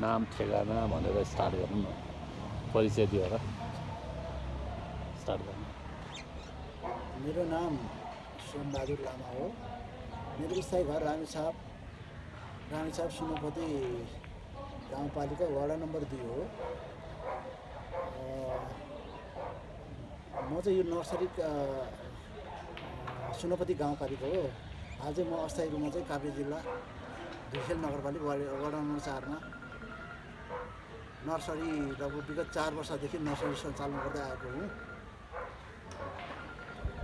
नाम ठेगाना भनेर स्टार्ट गरौँ न। परिचय दिएर स्टार्ट गरौँ मेरो नाम सोमबहादुर लामा हो। मेरो स्थायी घर रामेछाप रामेछाप सुनपति गाउँपालिका वडा नम्बर दुई हो। म चाहिँ यो नर्सरी सुनपति गाउँपालिका हो। हाल चाहिँ म अस्थायी रूपमा चाहिँ काभ्रे जिल्ला धुखेल नगरपालिका वडा नम्बर चारमा। नर्सरी लगभग विगत चार वर्षदेखि नर्सरी सञ्चालन गर्दै आएको हुँ।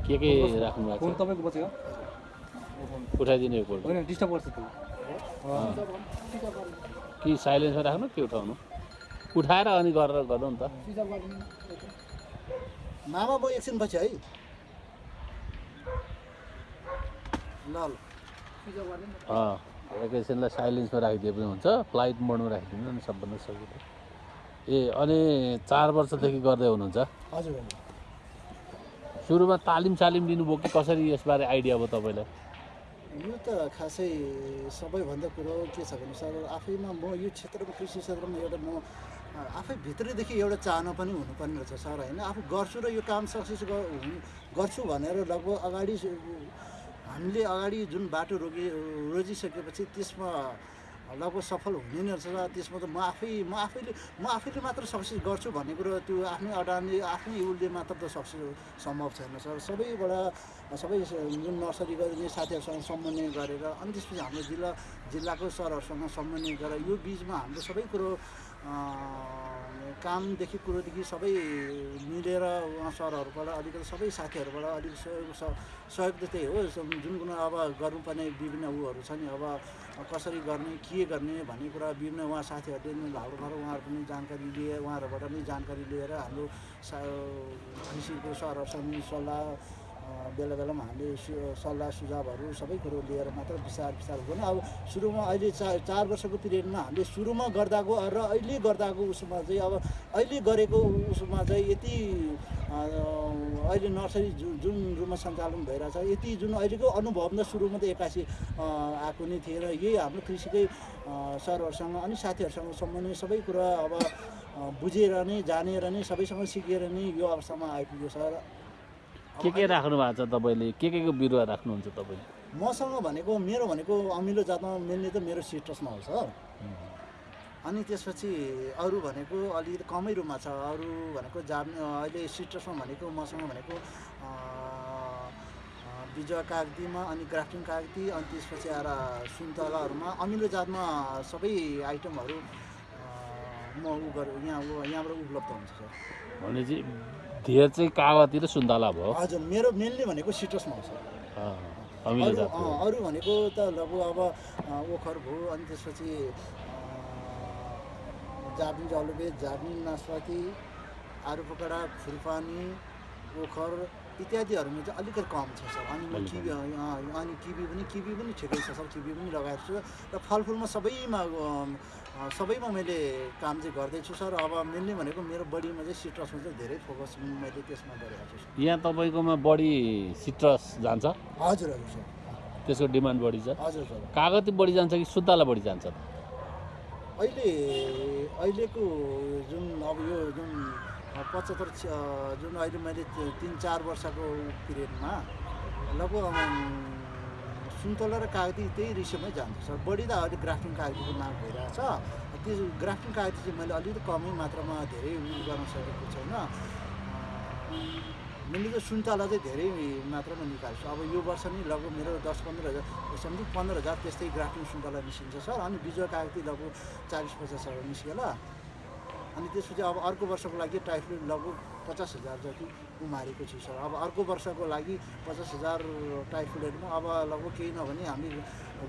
के के राख्नु भएको फोन तपाईँको बसेको उठाइदिनु एकपल्ट होइन डिस्टर्ब गर्छ त्यो। कि साइलेन्समा राख्नु के उठाउनु? उठाएर अनि गरेर गरौँ नि त। मामा म एकछिन पछि है। ल ल। एकैछिनलाई साइलेन्समा राखिदिए पनि हुन्छ। फ्लाइट मोडमा राखिदिनु नि सबभन्दा सजिलो ए अनि चार वर्षदेखि गर्दै हुनुहुन्छ? हजुर सुरुमा तालिम सालिम लिनुभयो कि कसरी यसबारे आइडिया भयो तपाईँलाई? यो त खासै सबैभन्दा कुरो के छ भने सर आफैमा म यो क्षेत्रमा कृषि क्षेत्रमा एउटा म आफै भित्रैदेखि एउटा चाहना पनि हुनुपर्ने रहेछ सर होइन? आफू गर्छु र यो काम सक्सेस गर्छु भनेर लगभग अगाडि हामीले अगाडि जुन बाटो रोकि रोजिसकेपछि त्यसमा लगभग सफल हुने नै रहेछ र त्यसमा त म आफै म आफैले म आफैले मात्र सक्सेस गर्छु भन्ने कुरो त्यो आफ्नै अडानले आफ्नै उसले मात्र त सक्सेस सम्भव छैन सर। सबैबाट सबै जुन नर्सरी गर्ने साथीहरूसँग समन्वय गरेर अनि त्यसपछि हाम्रो जिल्ला जिल्लाको सरहरूसँग समन्वय गरेर यो बिचमा हाम्रो सबै कुरो कामदेखि कुरोदेखि सबै मिलेर उहाँ सरहरूबाट अलिकति सबै साथीहरूबाट अलिक सहयोग सहयोग त त्यही हो। जुन कुरो अब गर्नुपर्ने विभिन्न उहरू छ नि अब कसरी गर्ने के गर्ने भन्ने कुरा विभिन्न उहाँ साथीहरूले भाउहरू उहाँहरू पनि जानकारी लिए उहाँहरूबाट नै जानकारी लिएर हाम्रो सा कृषिको सरहरूसँग सल्लाह बेला बेलामा हामीले सल्लाह सुझावहरू सबै कुरो लिएर मात्र विचार विचार गर्नु। अब सुरुमा अहिले चार चार वर्षको पिरियडमा हामीले सुरुमा गर्दाको र अहिले गर्दाको उसमा चाहिँ अब अहिले गरेको उसमा चाहिँ यति अहिले नर्सरी जुन जुन रूपमा सञ्चालन भइरहेछ यति जुन अहिलेको अनुभव न सुरुमा त एक्कासी आएको नै थिएन। यही हाम्रो कृषिकै सरहरूसँग अनि साथीहरूसँग सम्बन्धित सबै कुरा अब बुझेर नै जानेर नै सबैसँग सिकेर नै यो अवस्थामा सर अब के के राख्नु भएको छ तपाईँले? के के को बिरुवा राख्नुहुन्छ तपाईँले मसँग भनेको मेरो भनेको अमिलो जातमा मिल्ने त मेरो सिट्रसमा हो सर। अनि त्यसपछि अरू भनेको अलिकति कमै रूपमा छ। अरू भनेको जाम अहिले सिट्रसमा भनेको मसँग भनेको बिजुवा कागतीमा अनि ग्राफ्टिङ कागती अनि त्यसपछि आएर सुन्तलाहरूमा। अमिलो जातमा सबै आइटमहरू म उ गर यहाँ यहाँबाट उपलब्ध हुन्छ सर। भनेपछि धेर चाहिँ कागती र सुन्तला भयो। हजुर मेरो मेनली भनेको सिट्रसमा अमिलो अरू भनेको त लगभग अब ओखर भयो अनि त्यसपछि अँ, जाबलिन जलुबे जाबलिन नासपाती आरू पकडा फुलपानी ओखर इत्यादिहरूमा चाहिँ अलिकति कम छ सर अनि म किबी अनि किबी पनि किबी पनि ठिकै छ सर किबी पनि लगाएको छु। र फलफुलमा सबैमा सबैमा मैले काम चाहिँ गर्दैछु सर। अब मेनली भनेको मेरो बडीमा चाहिँ सिट्रसमा चाहिँ धेरै फोकस मैले त्यसमा गरेको छु यहाँ तपाईँकोमा बढी सिट्रस जान्छ? हजुर हजुर सर। त्यसको डिमान्ड बढी छ। हजुर सर। कागती बढी जान्छ कि सुन्तला बढी जान्छ? अहिले अहिलेको जुन अब यो जुन पचहत्तर जुन अहिले मैले तिन चार वर्षको पिरियडमा लगभग सुन्तला र कागती त्यही रेसियोमै जान्छ बढी त अहिले ग्राफ्टिङ कागतीको माग भइरहेछ। त्यो ग्राफ्टिङ कागती चाहिँ मैले अलिकति कमै मात्रामा धेरै उयो गर्न सकेको छैन। मैले सुन्तला चाहिँ धेरै मात्रामा निकाल्छु। अब यो वर्ष नि लगभग मेरो दस पन्ध्र हजार समथिङ पन्ध्र हजार त्यस्तै ग्राफ्टिङ सुन्तला निस्किन्छ सर। अनि बिजुवा कागती लगभग चालिस पचास हजार निस्किएला अनि त्यसपछि अब अर्को वर्षको लागि टाइफोइड लगभग पचास हजार जति उमारेको छु सर। अब अर्को वर्षको लागि पचास हजार टाइफोइडमा अब लगभग केही नभने हामी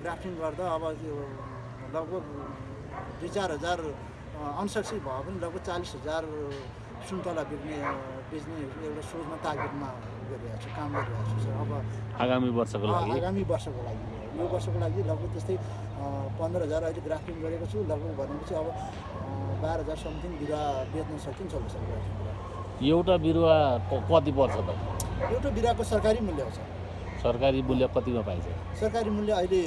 ग्राफ्टिङ गर्दा अब त्यो लगभग दुई चार हजार अनसक्सेस भयो भने लगभग चालिस हजार सुन्तला बेच्ने बेच्ने एउटा सोचमा तार्गेटमा गरिरहेको छु काम गरिरहेको छु सर। अब आगामी वर्षको लागि? आगामी वर्षको लागि यो वर्षको लागि लगभग त्यस्तै पन्ध्र हजार अहिले ग्राफ्टिङ गरेको छु। लगभग भनेपछि अब बाह्र हजार समथिङ बिरुवा बेच्न सकिन्छ होला एउटा बिरुवा कति पर्छ त? एउटा बिरुवाको सरकारी मूल्य हो सर। सरकारी मूल्य कतिमा पाइन्छ? सरकारी मूल्य अहिले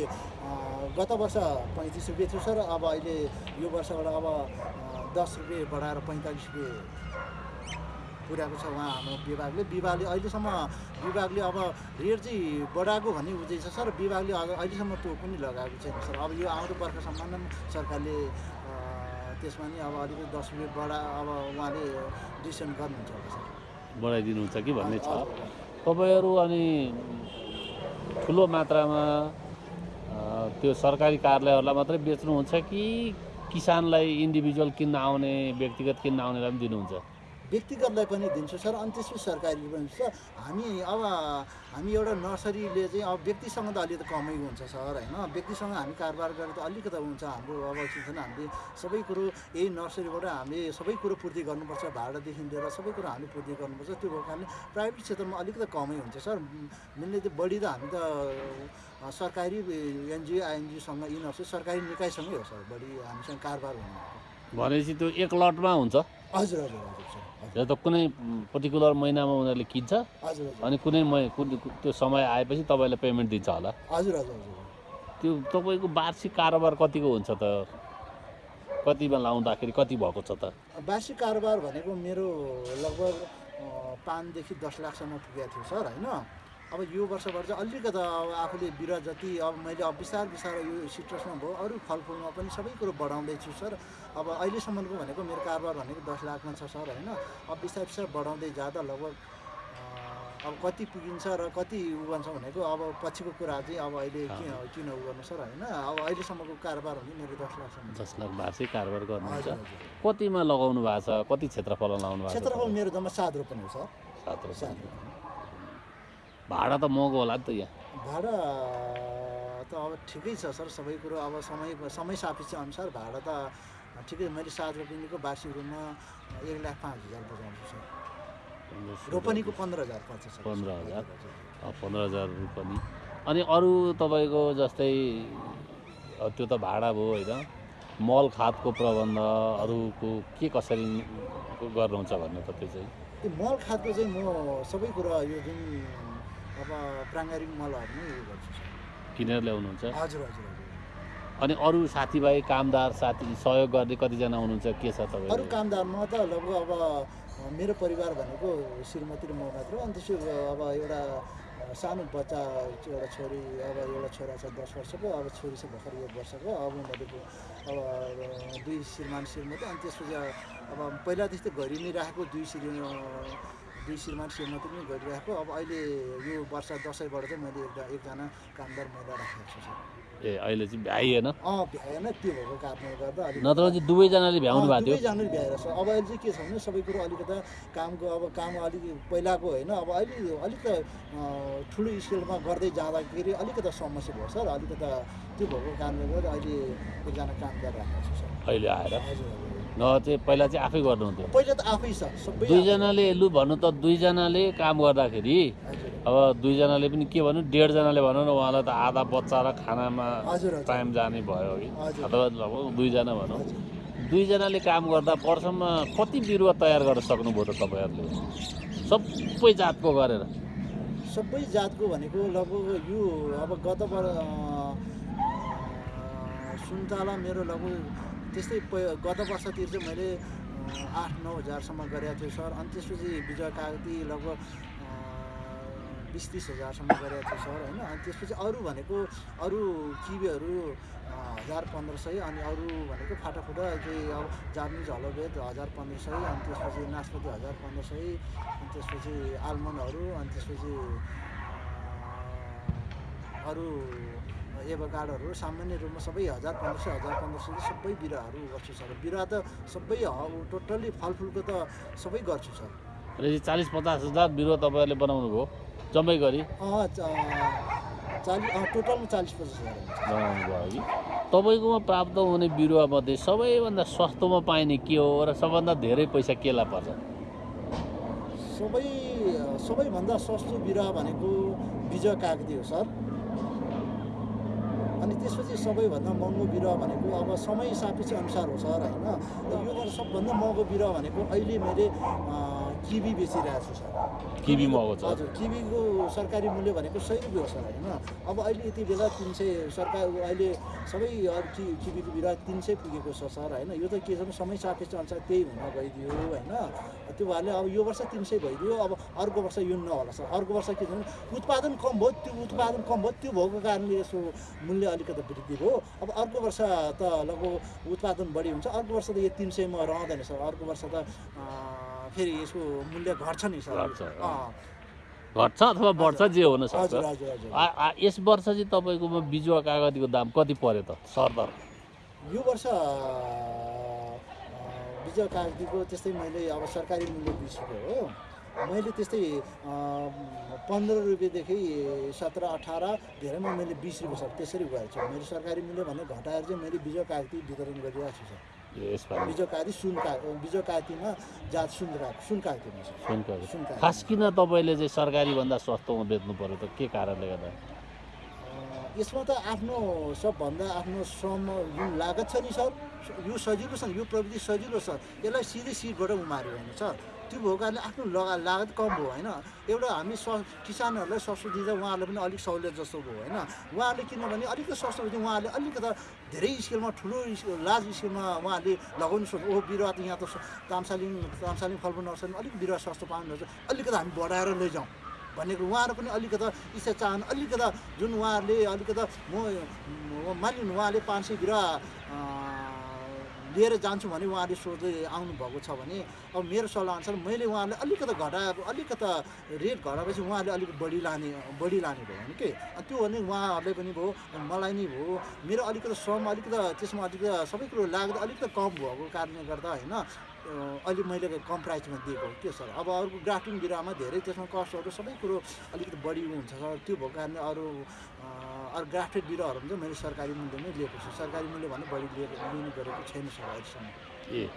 गत वर्ष पैँतिस रुपियाँ थियो सर अब अहिले यो वर्षबाट अब दस रुपियाँ बढाएर पैँतालिस रुपियाँ पुर्याएको छ उहाँ हाम्रो विभागले। विभागले अहिलेसम्म विभागले अब रेट चाहिँ बढाएको भन्ने बुझेको छ सर। विभागले अहिलेसम्म त्यो पनि लगाएको छैन सर। अब यो आउँदो वर्षसम्म सरकारले त्यसमा नि अब अलिकति दस रुपियाँ बढा अब उहाँले डिसिसन गर्नुहुन्छ सर। बढाइदिनुहुन्छ कि भन्ने छ। तपाईँहरू अनि ठुलो मात्रामा त्यो सरकारी कार्यालयहरूलाई मात्रै बेच्नुहुन्छ कि किसानलाई इन्डिभिजुअल किन्न आउने व्यक्तिगत किन्न आउनेलाई पनि दिनुहुन्छ? व्यक्तिगतलाई पनि दिन्छु। सर अनि त्यसपछि सरकारी पनि छ। हामी अब हामी एउटा नर्सरीले चाहिँ अब व्यक्तिसँग त अलिकति कमै हुन्छ सर होइन? व्यक्तिसँग हामी कारोबार गरेर त अलिकति हुन्छ। हाम्रो अब चिन्तन हामीले सबै कुरो यही नर्सरीबाट हामीले सबै कुरो पूर्ति गर्नुपर्छ। भाडादेखि लिएर सबै कुरो हामीले पूर्ति गर्नुपर्छ। त्यो भएको कारणले प्राइभेट क्षेत्रमा अलिकति कमै हुन्छ सर। मिल्ने त बढी त हामी त सरकारी एनजिओ आइएनजिओसँग यिनीहरू सरकारी निकायसँगै हो सर। बढी हामीसँग कारोबार हुनु भनेपछि त्यो एक लटमा हुन्छ। हजुर हजुर हजुर त कुनै पर्टिकुलर महिनामा उनीहरूले किन्छ? हजुर अनि कुनै त्यो समय आएपछि तपाईँलाई पेमेन्ट दिन्छ होला? हजुर हजुर हजुर। त्यो तपाईँको वार्षिक कारोबार कतिको हुन्छ त? कतिमा लाउँदाखेरि कति भएको छ त? वार्षिक कारोबार भनेको मेरो लगभग पाँचदेखि दस लाखसम्म पुगेको थियो सर होइन? अब यो वर्षबाट चाहिँ अलिकति अब आफूले बिरुवा जति अब मैले अब बिस्तार बिस्तार यो सिट्रसमा भयो अरू फलफुलमा पनि सबै कुरो बढाउँदैछु सर। अब अहिलेसम्मको भनेको मेरो कारोबार भनेको दस लाखमा छ सर होइन? अब बिस्तार बिस्तार बढाउँदै जाँदा लगभग अब कति पुगिन्छ र कति उ गर्छ भनेको अब पछिको कुरा चाहिँ अब अहिले किन किन उ गर्नु सर होइन? अब अहिलेसम्मको कारोबार भने मेरो दस लाखसम्म। दस लाख वार्षिक कारोबार गर्नुहुन्छ। कतिमा लगाउनु भएको छ? कति क्षेत्रफलमा लगाउनु भएको छ? क्षेत्रफल मेरो जम्मा सात रोपनी हो सर। सात रोपनी। भाडा त महँगो होला नि त यहाँ। भाडा त अब ठिकै छ सर सबै कुरो अब समय समय सापेक्ष अनुसार भाडा त ठिकै मैले सात रोपनीको वार्षिक रूपमा एक लाख पाँच हजार बजाउँछु सर। रोपनीको पन्ध्र हजार पर्छ सर। पन्ध्र हजार। पन्ध्र हजार रोपनी। अनि अरू तपाईँको जस्तै त्यो त भाडा भयो होइन। मल खादको प्रबन्ध अरूको के कसरी गर्नुहुन्छ भन्नु त त्यो चाहिँ। त्यो मल खादको चाहिँ म सबै कुरा यो जुन अब प्राङ्गारिक मलहरू नै उयो गर्छु किनेर ल्याउनुहुन्छ? हजुर हजुर हजुर। अनि अरू साथीभाइ कामदार साथी सहयोग गर्ने कतिजना हुनुहुन्छ? के छ अरू तपाईँहरू कामदारमा त लगभग अब मेरो परिवार भनेको श्रीमती र म मात्र हो। अनि त्यसो अब एउटा सानो बच्चा एउटा छोरी अब एउटा छोरा छ दस वर्षको अब छोरी छ भर्खर एक वर्षको अब उनीहरूको अब दुई श्रीमान श्रीमती अनि त्यसपछि अब पहिला त्यस्तै घरि नै राखेको दुई श्री दुई श्रीमान श्रीमती पनि गरिरहेको अब अहिले यो वर्ष दसैँबाट चाहिँ मैले एउटा एकजना कामदार महिला राखेको छु सर। ए अहिले चाहिँ भ्याइएन अँ भ्याएन त्यो भएको कारणले गर्दा अलिक नत्र चाहिँ दुवैजनाले भ्याउनु भएको थियो? दुवैजनाले भ्याएर छ अब अहिले चाहिँ के छ भने सबै कुरो अलिकता कामको अब काम अलिक पहिलाको होइन अब अहिले अलिक ठुलो स्केलमा गर्दै जाँदाखेरि अलिकता समस्या भयो सर। अलिकता त्यो भएको कारणले गर्दा अहिले एकजना कामदार राखेको छु सर। अहिले आएर? हजुर। चाहिँ पहिला चाहिँ आफै गर्नुहुन्थ्यो। पहिला त आफै छ दुईजनाले लु भन्नु त दुईजनाले काम गर्दाखेरि अब दुईजनाले पनि के भन्नु डेढजनाले भनौँ न उहाँलाई त आधा बच्चा र खानामा टाइम जाने भयो कि। अथवा दुईजना भनौँ। दुईजनाले काम गर्दा वर्षमा कति बिरुवा तयार गर्न सक्नुभयो त तपाईँहरूले? सबै जातको गरेर। सबै जातको भनेको लगभग यो अब गत सुन्तला मेरो लगभग त्यस्तै गत वर्षतिर चाहिँ मैले आठ नौ हजारसम्म गरेको थिएँ सर। अनि त्यसपछि विजय कागती लगभग बिस तिस हजारसम्म गरेको थिएँ सर होइन। अनि त्यसपछि अरू भनेको अरू किबीहरू हजार पन्ध्र सय अनि अरू भनेको फाटाफुटा चाहिँ अब जापानिज हलोभेद हजार पन्ध्र सय अनि त्यसपछि नासपति हजार पन्ध्र सय अनि त्यसपछि आलमन्डहरू अनि त्यसपछि अरू एभोकाडोहरू सामान्य रूपमा सबै हजार पन्ध्र सय हजार पन्ध्र सय सबै बिरुवाहरू गर्छु सर। बिरुवा त सबै टोटल्ली फलफुलको त सबै गर्छु सर। चालिस पचास हजार बिरुवा तपाईँहरूले बनाउनु भयो जम्मै गरी? अँ चालिस टोटलमा चालिस पचास हजार बनाउनु भयो। कि तपाईँकोमा प्राप्त हुने बिरुवामध्ये सबैभन्दा सस्तोमा पाइने के हो र सबभन्दा धेरै पैसा केलाई पर्छ? सबै सबैभन्दा सस्तो बिरुवा भनेको बिजय कागती हो सर। अनि त्यसपछि सबैभन्दा महँगो बिरुवा भनेको अब समय सापेक्ष अनुसार हो सर होइन? यो सबभन्दा महँगो बिरुवा भनेको अहिले मैले किबी बेचिरहेको छु सर। किबी महँगो छ हजुर किबीको सरकारी मूल्य भनेको सय रुपियाँ हो सर होइन? अब अहिले यति बेला तिन सय सरकार अहिले सबै अरू कि किबीको बिरुवा तिन सय पुगेको छ सर होइन? यो त के छ भने समय सापेक्ष अनुसार त्यही हुन गइदियो होइन? त्यो भएरले अब यो वर्ष तिन सय भइदियो अब अर्को वर्ष यो नहोला सर। अर्को वर्ष के छ भने उत्पादन कम भयो त्यो उत्पादन कम भयो त्यो भएको कारणले यसो मूल्य अलिकति वृद्धि भयो। अब अर्को वर्ष त लगभग उत्पादन बढी हुन्छ अर्को वर्ष त यो तिन सयमा रहँदैन सर। अर्को वर्ष त फेरि यसको मूल्य घट्छ नि सर। घट्छ, अथवा बढ्छ जे हुन सक्छ। यस वर्ष चाहिँ तपाईँकोमा बिजुवा कागतीको दाम कति पर्यो त सरदर? यो वर्ष विजय कागतीको त्यस्तै मैले अब सरकारी मूल्य बिस रुपियाँ हो। मैले त्यस्तै पन्ध्र रुपियाँदेखि सत्र अठार धेरैमा मैले बिस रुपियाँ सर त्यसरी गएको छु। मैले सरकारी मूल्य भने घटाएर चाहिँ मैले बिजय कागती वितरण गरिरहेको छु सर। यसपालि। बिजय कागती सुन का बिजय कागतीमा जात सुन का सुन कागतीमा सर सुन कागती सुन कागती खास किन तपाईँले चाहिँ सरकारीभन्दा सस्तोमा बेच्नु पर्यो त? के कारणले गर्दा? यसमा त आफ्नो सबभन्दा आफ्नो श्रम जुन लागत छ नि सर यो सजिलो छ यो प्रविधि सजिलो छ। यसलाई सिधै सिटबाट उमार्यो होइन सर त्यो भएको कारणले आफ्नो लगा लागत कम भयो होइन? एउटा हामी स किसानहरूलाई सस्तो दिँदा उहाँहरूलाई पनि अलिक सहुलियत जस्तो भयो होइन? उहाँहरूले किनभने अलिकति सस्तो भयो उहाँहरूले अलिकति धेरै स्केलमा ठुलो लार्ज स्केलमा उहाँहरूले लगाउनु सक्छ ओ बिरुवा त यहाँ त तामसालिङ तामसालिङ फलफुल नर्सरीमा अलिक बिरुवा सस्तो पाउनुहुन्छ अलिकति हामी बढाएर लैजाउँ भनेको उहाँहरू पनि अलिकति इच्छा चाहनु अलिकति जुन उहाँहरूले अलिकति म म- मानिलिनु उहाँले पाँच सय बिरुवा लिएर जान्छु भने उहाँले सोध्दै आउनुभएको छ भने अब मेरो सल्लाहअनुसार मैले उहाँलाई अलिकति घटाएर अलिकति रेट घटाएपछि उहाँले अलिक बढी लाने बढी लाने भयो भने के? त्यो भने उहाँहरूले पनि भयो मलाई नै भयो। मेरो अलिकति श्रम अलिकति त्यसमा अलिकति सबै कुरो लाग्दा अलिकति कम भएको कारणले गर्दा होइन अहिले मैले कम प्राइसमा दिएको हो। त्यो सर? अब अरूको ग्राफ्टिङ बिरुवामा धेरै त्यसमा कस्टहरू सबै कुरो अलिकति बढी हुन्छ सर। त्यो भएको कारणले अरू अरू ग्राफ्टेड बिरुवाहरू चाहिँ मैले सरकारी मूल्यमै लिएको छु। सरकारी मूल्य भने बढी लिएको लिने गरेको छैन सर अहिलेसम्म। ए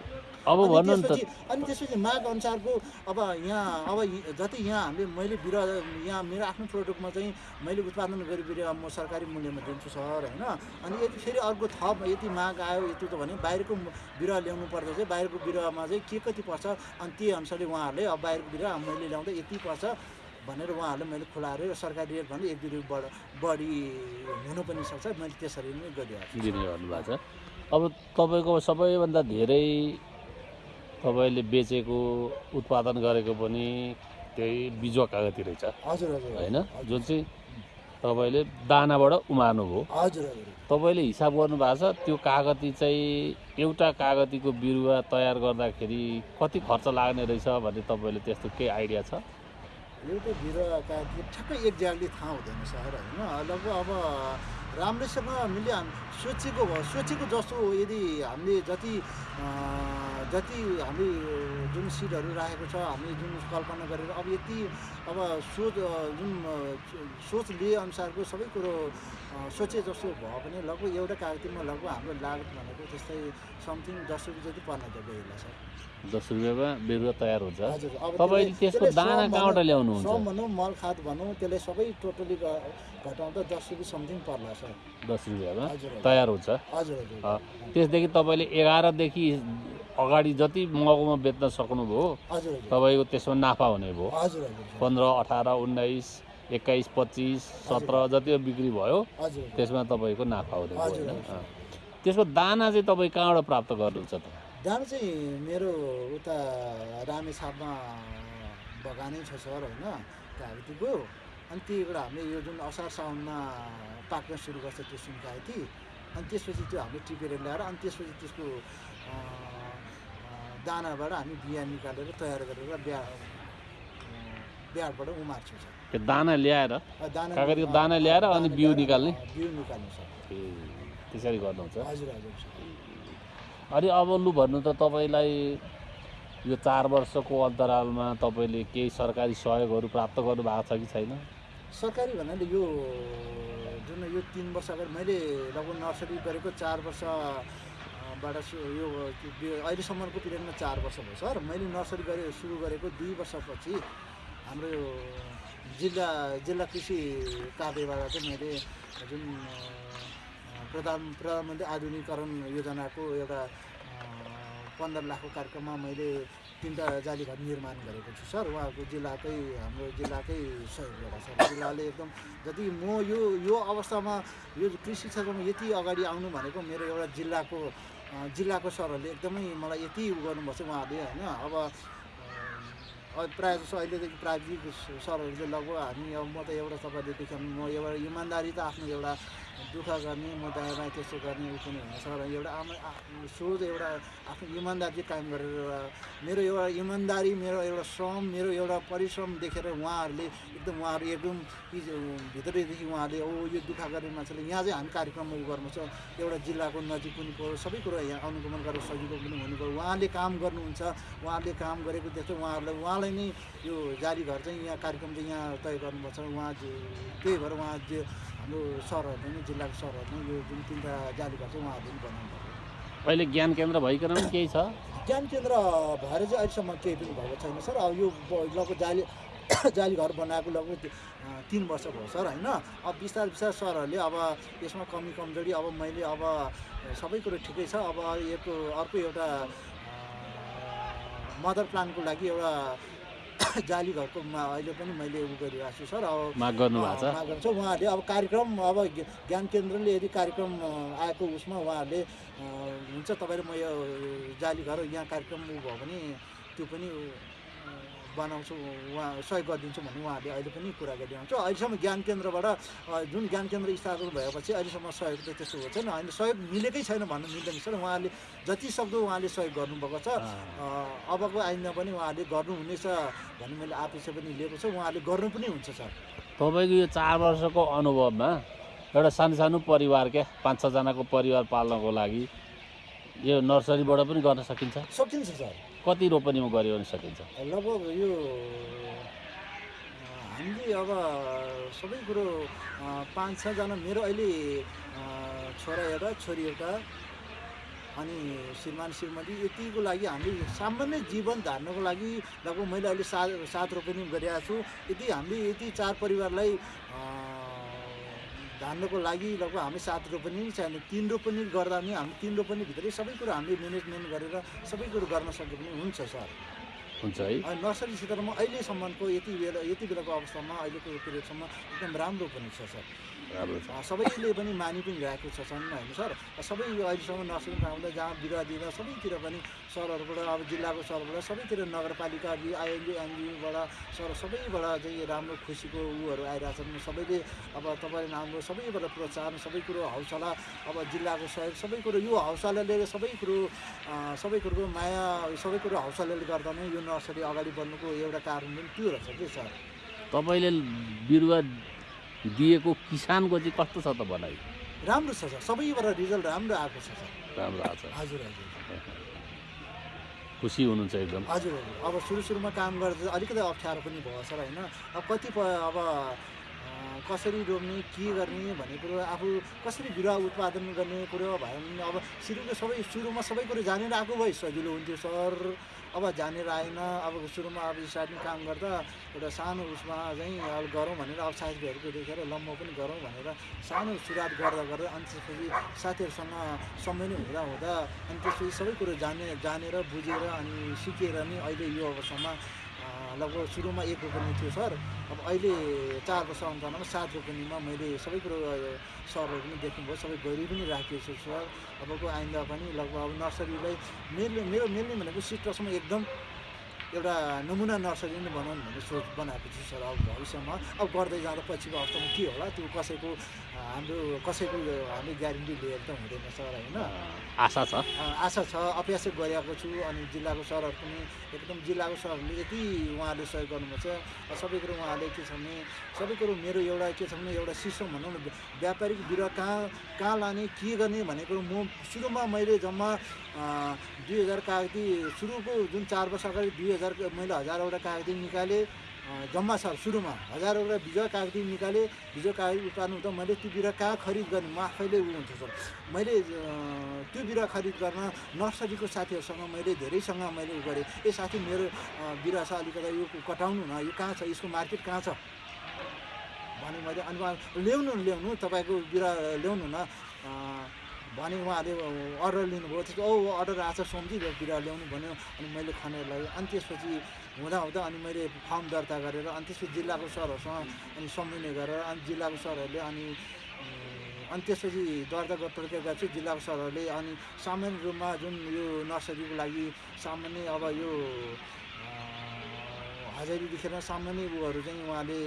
अब भन्नु नि त। अनि त्यसपछि माग अनुसारको अब यहाँ अब जति यहाँ हामीले मैले बिरुवा यहाँ मेरो आफ्नो प्रडक्टमा चाहिँ मैले उत्पादन गरी बिरुवा म सरकारी मूल्यमा दिन्छु सर होइन? अनि यदि फेरि अर्को थप यति माग आयो यति त भने बाहिरको बिरुवा ल्याउनु पर्दा चाहिँ बाहिरको बिरुवामा चाहिँ के कति पर्छ? अनि त्यही अनुसारले उहाँहरूले अब बाहिरको बिरुवा मैले ल्याउँदा यति पर्छ भनेर उहाँहरूले मैले खुलाएर सरकारी रेट भन्दा एक दुई रुपियाँ बढ बढी हुनु पनि सक्छ। मैले त्यसरी नै गरिरहेको छु। भन्नुभएको छ। अब तपाईँको सबैभन्दा धेरै तपाईँले बेचेको उत्पादन गरेको पनि त्यही बिजुवा कागती रहेछ। हजुर हजुर होइन? जुन चाहिँ तपाईँले दानाबाट उमार्नुभयो हजुर हजुर। तपाईँले हिसाब गर्नुभएको छ त्यो कागती चाहिँ एउटा कागतीको बिरुवा तयार गर्दाखेरि कति खर्च लाग्ने रहेछ भन्ने तपाईँले त्यस्तो केही आइडिया छ? एउटा बिरुवाका ठ्याक्कै एक्ज्याक्टली थाहा हुँदैन सर होइन लगभग अब राम्रैसँग हामीले हाम सोचेको भयो सोचेको जस्तो यदि हामीले जति जति हामी जुन सिडहरू राखेको छ हामी जुन कल्पना गरेर अब यति अब सोच जुन सोच अनुसारको सबै कुरो सोचे जस्तो भयो भने लगभग एउटा कागतीमा लगभग हाम्रो लागत भनेको त्यस्तै समथिङ दस रुपियाँ जति पर्न जान्छ बेला सर दस रुपियाँमा बिरुवा तयार हुन्छ। तपाईँले त्यसको दाना कहाँबाट ल्याउनुहुन्छ? भनौँ मल खाद भनौँ त्यसले सबै टोटली घटाउँदा दस रुपियाँ समथिङ पर्ला सर। दस रुपियाँमा तयार हुन्छ। हजुर त्यसदेखि तपाईँले एघारदेखि अगाडि जति महँगोमा बेच्न सक्नुभयो तपाईँको त्यसमा नाफा हुने भयो। पन्ध्र अठार उन्नाइस एक्काइस पच्चिस सत्र जति बेक्री भयो त्यसमा तपाईँको नाफा हुने भयो होइन। त्यसको दाना चाहिँ तपाईँ कहाँबाट प्राप्त गर्नुहुन्छ त? दाम चाहिँ मेरो उता रामेछापमा बगानै छ सर होइन कागतीको अनि त्यहीबाट हामीले यो जुन असार साउनमा पाक्न सुरु गर्छ त्यो सुन कागती अनि त्यसपछि त्यो हामीले टिपेर ल्याएर अनि त्यसपछि त्यसको दानाबाट हामी बिहा निकालेर तयार गरेर बिहा बिहाबाट उमार्छौँ सर त्यो दाना ल्याएर दाना कागतीको दाना ल्याएर अनि बिउ निकाल्ने? बिउ निकाल्ने सर त्यसरी गर्नुहुन्छ हजुर हजुर सर अनि अब लु भन्नु त तपाईँलाई यो चार वर्षको अन्तरालमा तपाईँले केही सरकारी सहयोगहरू प्राप्त गर्नुभएको छ कि छैन? सरकारी भन्नाले यो जुन यो तिन वर्ष अगाडि मैले लगभग नर्सरी गरेको चार वर्ष अ, बाट सु- यो अहिलेसम्मको पिरियडमा चार वर्ष भयो सर। मैले नर्सरी गरे सुरु गरेको दुई वर्षपछि हाम्रो यो जिल्ला जिल्ला कृषि कार्यबाट चाहिँ मैले जुन प्रधान प्रधानमन्त्री आधुनिकीकरण योजनाको एउटा पन्ध्र लाखको कार्यक्रममा मैले तिनवटा जाली निर्माण गरेको छु। सर उहाँको जिल्लाकै हाम्रो जिल्लाकै सहयोगबाट सर जिल्लाले एकदम जति म यो यो अवस्थामा यो कृषि क्षेत्रमा यति अगाडि आउनु भनेको मेरो एउटा जिल्लाको जिल्लाको सरहरूले एकदमै मलाई यति उ गर्नुभएको छ उहाँहरूले होइन? अब प्रायः जसो अहिलेदेखि प्राविधिक सरहरूले लगभग हामी अब म त एउटा तपाईँले देख्यो म एउटा इमान्दारी त आफ्नो एउटा दुःख गर्ने म बायाँ त्यस्तो गर्ने उ पनि होइन सर एउटा आमा सोझ एउटा आफ्नो इमान्दारी कायम गरेर मेरो एउटा इमान्दारी मेरो एउटा श्रम मेरो एउटा परिश्रम देखेर उहाँहरूले एकदम उहाँहरू एकदम भित्रैदेखि उहाँहरूले ओ यो दुःख गर्ने मान्छेले यहाँ चाहिँ हामी कार्यक्रम गर्नु छ एउटा जिल्लाको नजिक पनि पऱ्यो सबै कुरो यहाँ अनुगमन गरेर सजिलो पनि हुनु पऱ्यो उहाँले काम गर्नुहुन्छ उहाँहरूले काम गरेको देख्छ उहाँहरूलाई उहाँलाई नै यो जारी घर चाहिँ यहाँ कार्यक्रम चाहिँ यहाँ तय गर्नुभएको छ उहाँ त्यही भएर उहाँ जे हाम्रो सरहरूले नै जिल्लाको सरहरूले यो जुन तिनवटा जाली घर चाहिँ उहाँहरूले पनि बनाउनु भएको अहिले ज्ञान केन्द्र भइकन पनि केही छ? ज्ञान केन्द्र भएर चाहिँ अहिलेसम्म केही पनि भएको छैन सर। अब यो लगभग जाली जाली घर बनाएको लगभग तिन वर्ष भयो सर होइन? अब बिस्तार बिस्तार सरहरूले अब यसमा कमी कमजोरी अब मैले अब सबै कुरो ठिकै छ। अब यसको अर्को एउटा मदर प्लानको लागि एउटा जाली घरको अहिले पनि मैले उ गरिरहेको छु सर अब माग गर्नु भएको छ माग गर्छ उहाँहरूले अब कार्यक्रम अब ज्ञ- ज्ञान केन्द्रले यदि कार्यक्रम आएको उसमा उहाँहरूले हुन्छ तपाईँले म यो जाली घर यहाँ कार्यक्रम उ भयो भने त्यो पनि बनाउँछु उहाँ सहयोग गरिदिन्छु भन्ने उहाँहरूले अहिले पनि कुरा गरिरहन्छ अहिलेसम्म ज्ञान केन्द्रबाट जुन ज्ञान केन्द्र स्थापना भएपछि अहिलेसम्म सहयोग त त्यस्तो भएको छैन। होइन सहयोग मिलेकै छैन भन्नु मिल्दैन सर। उहाँहरूले जति सक्दो उहाँले सहयोग गर्नुभएको छ। अबको आइन्दा पनि उहाँहरूले गर्नुहुनेछ भन्ने मैले आपेक्षा पनि लिएको छु। उहाँहरूले गर्नु पनि हुन्छ सर। तपाईँको यो चार वर्षको अनुभवमा एउटा सानो सानो परिवार क्या पाँच छजनाको परिवार पाल्नको लागि यो नर्सरीबाट पनि गर्न सकिन्छ? सकिन्छ सर। कति रोपनीमा गऱ्यो भने सकिन्छ? लगभग यो हामीले अब सबै कुरो पाँच छजना मेरो अहिले छोरा एउटा छोरी एउटा अनि श्रीमान श्रीमती यतिको लागि हामीले सामान्य जीवन धार्नको लागि लगभग मैले अहिले सात सात रोपनी गरिरहेको छु। यदि हामीले यति चार परिवारलाई धान्नको लागि लगभग हामी सात रोपनी नै चाहिने तिन रोपनी गर्दा पनि हामी तिन रोपनीभित्रै सबै कुरो हामीले म्यानेजमेन्ट गरेर सबै कुरो गर्न सके पनि हुन्छ सर। हुन्छ है। अनि नर्सरी क्षेत्रमा अहिलेसम्मको यति बेला यति बेलाको अवस्थामा अहिलेको पिरियडसम्म एकदम राम्रो पनि छ सर। राम्रो छ। सबैले पनि मानि पनि रहेको छ छन् होइन सर? सबै यो अहिलेसम्म नर्सरी फार्मलाई जहाँ बिरुवा दिँदा सबैतिर पनि सरहरूबाट अब जिल्लाको सरबाट सबैतिर नगरपालिका आइएनजी एनजिओबाट सर सबैबाट चाहिँ राम्रो खुसीको उहरू आइरहेछन्। सबैले अब तपाईँले राम्रो सबैबाट प्रोत्साहन सबै कुरो हौसला अब जिल्लाको सहयोग सबै कुरो यो हौसलाले सबै कुरो सबै कुरोको माया सबै कुरो हौसलाले गर्दा नै यो नर्सरी अगाडि बढ्नुको एउटा कारण पनि त्यो रहेछ कि सर? तपाईँले बिरुवा दिएको किसानको चाहिँ कस्तो छ त भनाइ? राम्रो छ सर सबैबाट रिजल्ट राम्रो आएको छ सर। राम्रो आएको छ। हजुर हजुर। खुसी हुनुहुन्छ एकदम। हजुर हजुर। अब सुरु सुरुमा काम गर्दा अलिकति अप्ठ्यारो पनि भयो सर होइन? अब कतिपय अब कसरी रोप्ने के गर्ने भन्ने कुरो आफू कसरी बिरुवा उत्पादन गर्ने कुरो भयो भने अब सुरुको सबै सुरुमा सबै कुरो जानेर आएको भए सजिलो हुन्थ्यो सर। अब जानेर आएन अब सुरुमा अब स्टार्टिङ काम गर्दा एउटा सानो उसमा चाहिँ अब गरौँ भनेर अब साथीभाइहरूको देखेर लम्बो पनि गरौँ भनेर सानो सुरुवात गर्दा गर्दा अनि त्यसपछि साथीहरूसँग समय नै हुँदा हुँदा अनि त्यसपछि सबै कुरो जाने जानेर बुझेर अनि सिकेर नै अहिले यो अवस्थामा लगभग सुरुमा एक रोपनी थियो सर। अब अहिले चार वर्ष अन्तरमा सात रोपनीमा मैले सबै कुरो सरहरू पनि देख्नुभयो सबै गरी पनि राखेको छु सर। अबको आइन्दा पनि लगभग अब नर्सरीलाई मेरो मेरो मेनली भनेको सिट्रसमा एकदम एउटा नमुना नर्सरी नै बनाउनु भन्ने सोच बनाएको छु सर अब भविष्यमा। अब गर्दै जाँदा पछिको अवस्थामा के होला? त्यो कसैको हाम्रो कसैको हामीले ग्यारेन्टी लिएर त हुँदैन सर होइन? आशा छ। आशा छ। अभ्यास गरेको छु अनि जिल्लाको सरहरू पनि एकदम जिल्लाको सरहरूले यति उहाँले सहयोग गर्नुभएको छ अ, सबै कुरो उहाँले के छ भने सबै कुरो मेरो एउटा के छ भने एउटा सिस्टम भनौँ न व्यापारिक बिरुवा कहाँ कहाँ लाने के गर्ने भन्ने कुरो म सुरुमा मैले जम्मा दुई हजार कागती सुरुको जुन चार वर्ष अगाडि दुई हजार मैले हजारवटा कागती निकालेँ जम्मा छ सुरुमा हजारवटा बिजुवा कागती निकालेँ बिजुवा कागती उत्पादन हुँदा मैले त्यो बिरुवा कहाँ खरिद गर्ने? म आफैले उ हुन्छ सर। मैले त्यो बिरुवा खरिद गर्न नर्सरीको साथीहरूसँग मैले धेरैसँग मैले उ गरेँ। ए साथी मेरो बिरुवा छ अलिकति यो कटाउनु न यो कहाँ छ? यसको मार्केट कहाँ छ? भने मैले अनि उहाँ ल्याउनु ल्याउनु तपाईँको बिरुवा ल्याउनु न। भने उहाँले अर्डर लिनुभयो। त्यसको औ अर्डर आएको छ सोमजी बिरुवा ल्याउनु भन्यो। अनि मैले खनेर अनि त्यसपछि हुँदा हुँदा अनि मैले फर्म दर्ता गरेर अनि त्यसपछि जिल्लाको सरहरूसँग अनि समन्वय गरेर अनि जिल्लाको सरहरूले अनि अनि त्यसपछि दर्ता प्रक्रिया गर्छु जिल्लाको सरहरूले अनि सामान्य रूपमा जुन यो नर्सरीको लागि सामान्य अब यो हजारीदेखि सामान्य उहरू चाहिँ उहाँले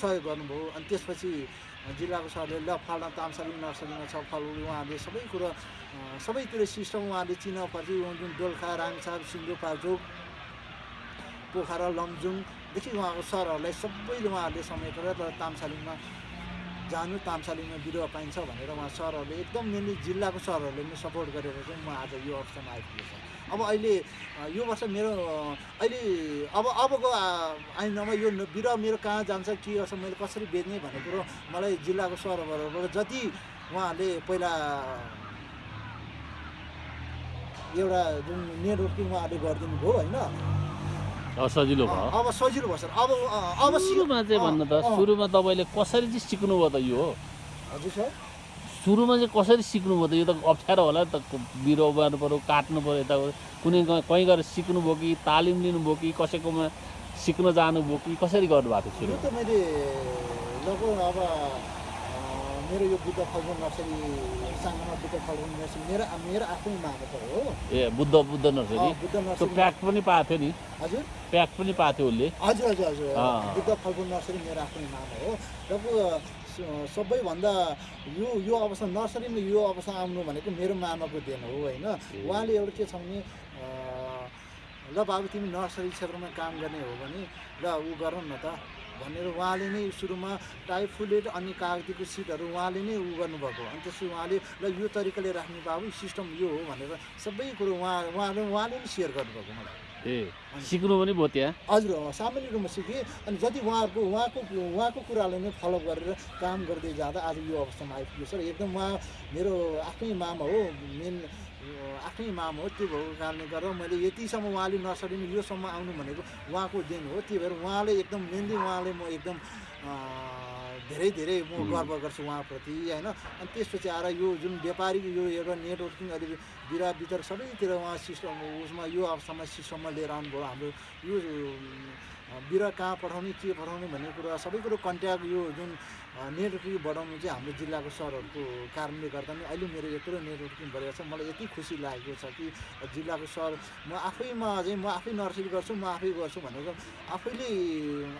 सहयोग गर्नुभयो। अनि त्यसपछि जिल्लाको सरले ल फल्ना तामसालिङ नर्सरीमा छ फल उहाँले सबै कुरो सबैतिर सिस्टम उहाँले चिना पर्छ जुन दोलखा राङसार सिन्धुपाल्चोक पोखरा लमजुङदेखि उहाँको सरहरूलाई सबैले उहाँहरूले समेटेर र तामसालिङमा जानु तामसालिङमा बिरुवा पाइन्छ भनेर उहाँ सरहरूले एकदम मेनली जिल्लाको सरहरूले पनि सपोर्ट गरेर चाहिँ म आज यो अवस्थामा आइपुगेको छ। अब अहिले यो वर्ष मेरो अहिले अब अबको आ, ऐनामा यो बिरुवा मेरो कहाँ जान्छ के गर्छ मैले कसरी बेच्ने भन्ने कुरो मलाई जिल्लाको सरबाट जति उहाँहरूले पहिला एउटा जुन नेटवर्किङ उहाँहरूले गरिदिनु भयो होइन? सजिलो भयो। अब सजिलो भयो सर। अब अब सुरुमा चाहिँ भन्नु त। सुरुमा तपाईँले कसरी चाहिँ सिक्नुभयो त यो हजुर सर। सुरुमा चाहिँ कसरी सिक्नुभयो त? यो त अप्ठ्यारो होला नि त। बिरुवा उमार्नु पऱ्यो काट्नु पऱ्यो यता। कुनै कहीँ गएर सिक्नुभयो कि तालिम लिनुभयो कि कसैकोमा सिक्न जानुभयो कि कसरी गर्नुभएको थियो त मैले लगभग अब मेरो यो बुद्ध फल्गुन नर्सरी सानोमा बुद्ध फल्गुन नर्सरी मेरो मेरो आफ्नै मागेको हो। ए Buddha Buddha nursery? Buddha nursery pack पनि पाएको थियो नि। हजुर। प्याक पनि पाएको थियो उसले। हजुर हजुर हजुर। बुद्ध फल्गुन नर्सरी मेरो आफ्नै नाम हो। र सबैभन्दा यो यो अवस्था नर्सरीमा यो अवस्था आउनु भनेको मेरो मामाको देन हो होइन? उहाँले एउटा के छ भने ल बाबु तिमी नर्सरी क्षेत्रमा काम गर्ने हो भने ल ऊ गर न त भनेर उहाँले नै सुरुमा टाइफुलेट अनि कागतीको सिटहरू उहाँले नै उ गर्नुभएको। अनि त्यसपछि उहाँले ल यो तरिकाले राख्ने बाबु सिस्टम यो हो भनेर सबै कुरो उहाँ उहाँले उहाँले नै सेयर गर्नुभएको मलाई। ए सिक्नु पनि भयो त्यहाँ हजुर सामान्य रूपमा सिकेँ। अनि जति उहाँहरूको उहाँको उहाँको कुरालाई नै फलो गरेर काम गर्दै जाँदा आज यो अवस्थामा आइपुग्यो। सर एकदम उहाँ मेरो आफ्नै मामा हो मेन आफ्नै मामा हो त्यो भएको कारणले गर्दा मैले यतिसम्म उहाँले नर्सरीमा योसम्म आउनु भनेको उहाँको दिन हो। त्यही भएर उहाँले एकदम मेनली उहाँले म एकदम धेरै धेरै म गर्व गर्छु उहाँप्रति होइन। अनि त्यसपछि आएर यो जुन व्यापारिक यो एउटा नेटवर्किङ अहिले बिरुवा वितरक सबैतिर उहाँ सिस्टम उसमा यो अवस्थामा सिस्टममा लिएर आउनुभयो। हाम्रो यो अँ, बिरुवा कहाँ पठाउने के पठाउने भन्ने कुरा सबै कुरो कन्ट्याक्ट यो जुन नेटवर्किङ बढाउनु चाहिँ हाम्रो जिल्लाको सरहरूको कारणले गर्दा नै अहिले मेरो यत्रो नेटवर्किङ बढेको छ मलाई यति खुसी लागेको छ कि जिल्लाको सर म आफैमा चाहिँ म आफै नर्सरी गर्छु म आफै गर्छु भनेको आफैले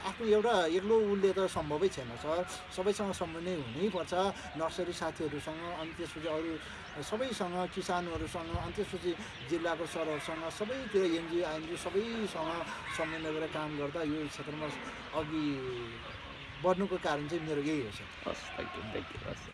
आफ्नो एउटा एक्लो उसले त सम्भवै छैन सर सबैसँग समन्वय हुनैपर्छ नर्सरी साथीहरूसँग अनि त्यसपछि अरू सबैसँग किसानहरूसँग अनि त्यसपछि जिल्लाको सरहरूसँग सबैतिर एनजिओ आइएनजिओ सबैसँग समन्वय गरेर काम गर्दा यो क्षेत्रमा अघि बढ्नुको कारण चाहिँ मेरो यही हो सर। हस् थ्याङ्क यू थ्याङ्क यू हस्।